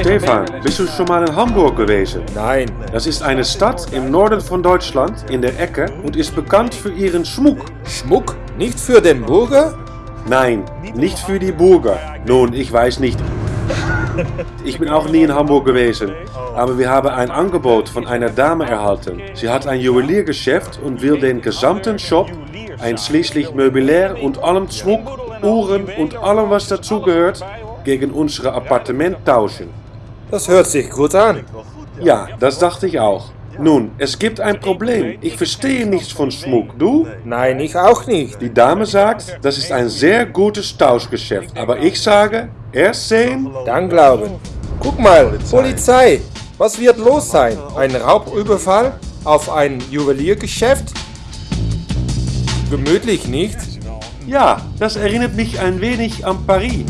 Stefan, bist du schon mal in Hamburg gewesen? Nein. Das ist eine Stadt im Norden von Deutschland, in der Ecke, und ist bekannt für ihren Schmuck. Schmuck? Nicht für den Bürger? Nein, nicht für die Bürger. Nun, ich weiß nicht. Ich bin auch nie in Hamburg gewesen, aber wir haben ein Angebot von einer Dame erhalten. Sie hat ein Juweliergeschäft und will den gesamten Shop, einschließlich Meubilär und allem Schmuck, Uhren und allem was dazugehört, gegen unsere Appartement tauschen. Das hört sich gut an. Ja, das dachte ich auch. Nun, es gibt ein Problem. Ich verstehe nichts von Schmuck. Du? Nein, ich auch nicht. Die Dame sagt, das ist ein sehr gutes Tauschgeschäft. Aber ich sage, erst sehen. Dann glauben. Guck mal, Polizei. Was wird los sein? Ein Raubüberfall auf ein Juweliergeschäft? Gemütlich nicht? Ja, das erinnert mich ein wenig an Paris.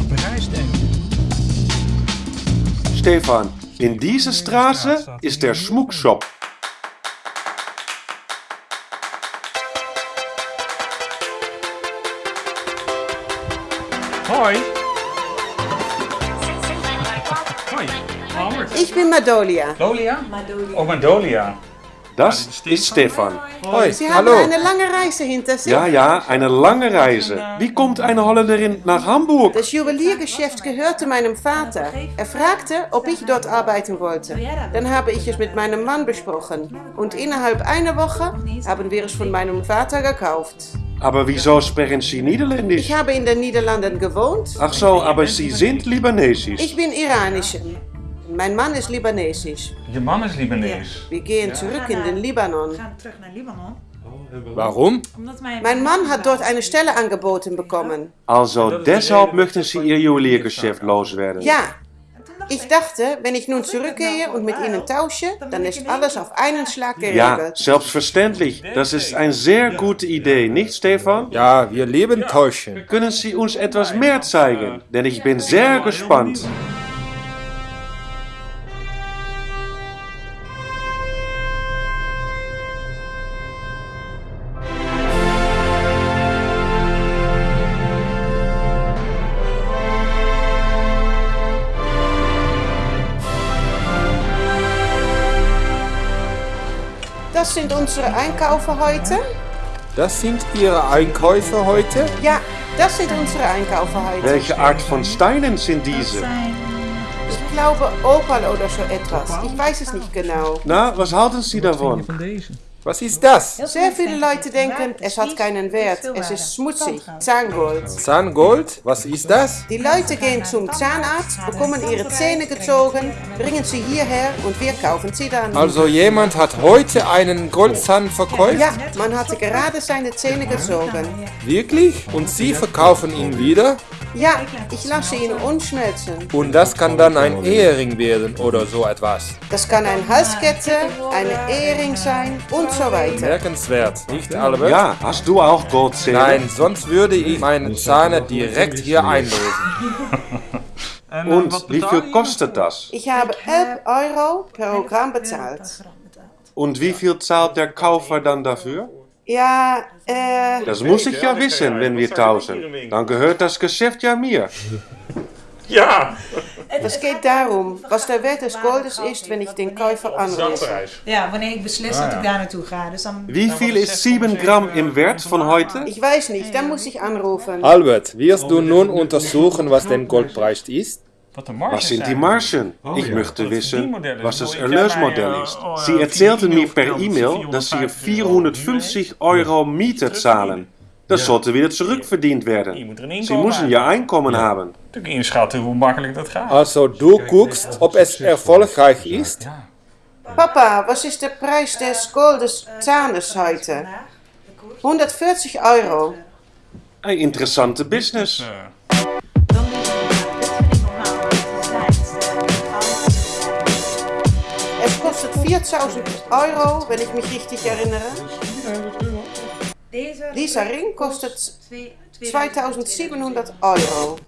Stefan, in dieser Straße ist der Schmuckshop. Hoi. Hoi. Ich bin Madolia. Lolia? Oh, Mandolia. Das ist Stefan. Hoi, Sie haben hallo. eine lange Reise hinter sich. Ja, ja, eine lange Reise. Wie kommt eine Holländerin nach Hamburg? Das Juweliergeschäft gehörte meinem Vater. Er fragte, ob ich dort arbeiten wollte. Dann habe ich es mit meinem Mann besprochen. Und innerhalb einer Woche haben wir es von meinem Vater gekauft. Aber wieso sprechen Sie Niederländisch? Ich habe in den Niederlanden gewohnt. Ach so, aber Sie sind Libanesisch. Ich bin Iranische. Mein Mann ist Libanesisch. Je man is Libanees. Wir gehen zurück in den Libanon. We gaan terug naar Libanon. Warum? Omdat mijn, Mein Mann hat dort eine Stelle angeboten bekommen. Also deshalb möchten Sie Ihr Juweliergeschäft loswerden. Ja, ich dachte, wenn ich nun zurückgehe und mit ihnen tausche, dann ist alles auf einen Schlag Ja, geregelt. selbstverständlich. Das ist eine sehr gute Idee, nicht Stefan? Ja, wir lieben Tauschen. Können Sie uns etwas mehr zeigen? Denn ich bin sehr gespannt. Das sind unsere Einkäufe heute. Das sind Ihre Einkäufe heute? Ja, das sind unsere Einkäufe heute. Welche Art von Steinen sind diese? Ich glaube Opal oder so etwas. Ich weiß es nicht genau. Na, was halten Sie davon? Was ist das? Sehr viele Leute denken, es hat keinen Wert. Es ist schmutzig. Zahngold. Zahngold? Was ist das? Die Leute gehen zum Zahnarzt, bekommen ihre Zähne gezogen, bringen sie hierher und wir kaufen sie dann. Also jemand hat heute einen Goldzahn verkauft? Ja, man hatte gerade seine Zähne gezogen. Wirklich? Und Sie verkaufen ihn wieder? Ja, ich lasse ihn unschmelzen. Und das kann dann ein Ehering werden oder so etwas. Das kann eine Halskette, eine Ehering sein und so weiter. Merkenswert, nicht Albert? Ja, hast du auch Goldzähne? Nein, sonst würde ich meine Zähne direkt hier einlösen. Und wie viel kostet das? Ich habe 11 Euro per Programm bezahlt. Und wie viel zahlt der Käufer dann dafür? Ja, äh, Das muss ich ja wissen, wenn wir tauschen. Dann gehört das Geschäft ja mir. Ja! es geht darum, was der Wert des Goldes ist, wenn ich den Käufer anrufe. Ja, wanneer ik beslis dat ik daar naartoe ga. Dus dan Wie viel ist 7 Gramm im Wert von heute? Ich weiß nicht, dann muss ich anrufen. Albert, wirst du nun untersuchen, was der Goldpreis ist? Wat de marges Was sind die. Margen? Ich möchte wissen, was das Erlösmodell ist. Sie erzählten mir per E-Mail, dass Sie 450 Euro Miete zahlen. Das sollte wieder zurückverdient werden. Sie müssen ja Einkommen haben. Dan kun je inschatten hoe makkelijk dat gaat. Also du guckst, ob es erfolgreich ist? Papa, was ist der Preis des Goldes Zahnes heute? 140 Euro. Ein interessante Business. Es kostet 4000 Euro, wenn ich mich richtig erinnere. Deze Dieser Ring kostet twee- 2700 Euro.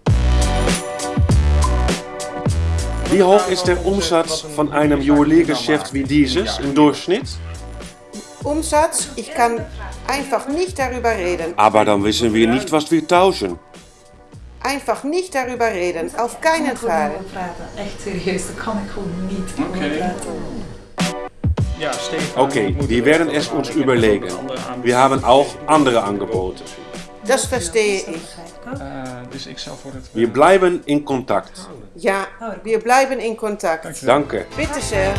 Wie hoch ist der Umsatz von einem Juweliergeschäft wie dieses im Durchschnitt? Umsatz, ich kann einfach nicht darüber reden. Aber dann wissen wir nicht, was wir tauschen. Einfach nicht darüber reden, auf keinen Fall. Echt serieus, da kann ich gewoon niet Oké. Okay, wir er werden es uns überlegen. Wir haben auch andere Angebote. Das verstehe ich. Eh, dus ik zal voor het... Wir bleiben in Kontakt. Ja, wir bleiben in Kontakt. Danke. Bitte sehr.